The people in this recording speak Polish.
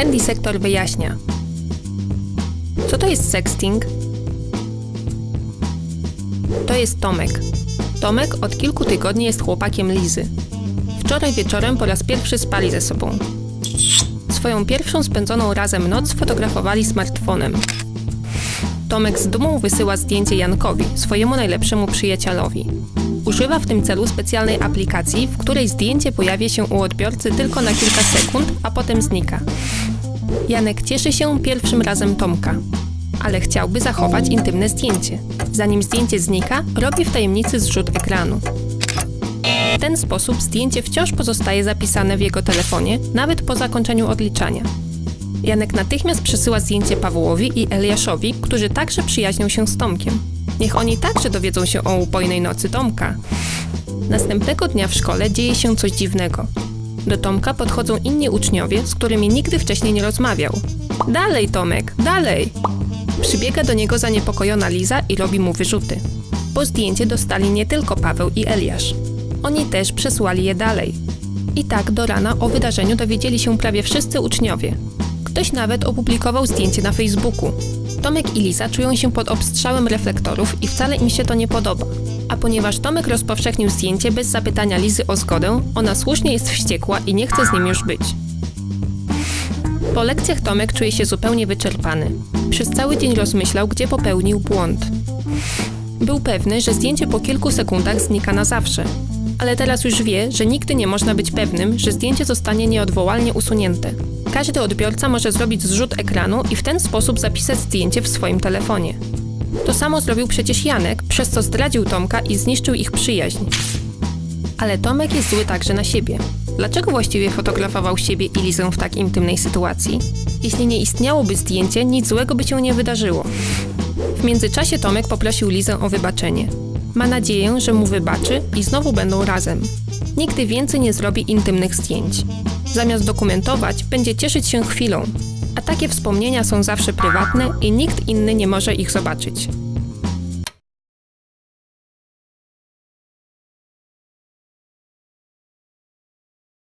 Handy Sektor wyjaśnia. Co to jest sexting? To jest Tomek. Tomek od kilku tygodni jest chłopakiem Lizy. Wczoraj wieczorem po raz pierwszy spali ze sobą. Swoją pierwszą spędzoną razem noc fotografowali smartfonem. Tomek z dumą wysyła zdjęcie Jankowi, swojemu najlepszemu przyjacielowi. Używa w tym celu specjalnej aplikacji, w której zdjęcie pojawia się u odbiorcy tylko na kilka sekund, a potem znika. Janek cieszy się pierwszym razem Tomka, ale chciałby zachować intymne zdjęcie. Zanim zdjęcie znika, robi w tajemnicy zrzut ekranu. W ten sposób zdjęcie wciąż pozostaje zapisane w jego telefonie, nawet po zakończeniu odliczania. Janek natychmiast przesyła zdjęcie Pawłowi i Eliaszowi, którzy także przyjaźnią się z Tomkiem. Niech oni także dowiedzą się o upojnej nocy Tomka. Następnego dnia w szkole dzieje się coś dziwnego. Do Tomka podchodzą inni uczniowie, z którymi nigdy wcześniej nie rozmawiał. Dalej, Tomek, dalej! Przybiega do niego zaniepokojona Liza i robi mu wyrzuty. Po zdjęcie dostali nie tylko Paweł i Eliasz. Oni też przesłali je dalej. I tak do rana o wydarzeniu dowiedzieli się prawie wszyscy uczniowie. Ktoś nawet opublikował zdjęcie na Facebooku. Tomek i Liza czują się pod obstrzałem reflektorów i wcale im się to nie podoba. A ponieważ Tomek rozpowszechnił zdjęcie bez zapytania Lizy o zgodę, ona słusznie jest wściekła i nie chce z nim już być. Po lekcjach Tomek czuje się zupełnie wyczerpany. Przez cały dzień rozmyślał, gdzie popełnił błąd. Był pewny, że zdjęcie po kilku sekundach znika na zawsze. Ale teraz już wie, że nigdy nie można być pewnym, że zdjęcie zostanie nieodwołalnie usunięte. Każdy odbiorca może zrobić zrzut ekranu i w ten sposób zapisać zdjęcie w swoim telefonie. To samo zrobił przecież Janek, przez co zdradził Tomka i zniszczył ich przyjaźń. Ale Tomek jest zły także na siebie. Dlaczego właściwie fotografował siebie i Lizę w tak intymnej sytuacji? Jeśli nie istniałoby zdjęcie, nic złego by się nie wydarzyło. W międzyczasie Tomek poprosił Lizę o wybaczenie. Ma nadzieję, że mu wybaczy i znowu będą razem. Nigdy więcej nie zrobi intymnych zdjęć. Zamiast dokumentować, będzie cieszyć się chwilą. A takie wspomnienia są zawsze prywatne i nikt inny nie może ich zobaczyć.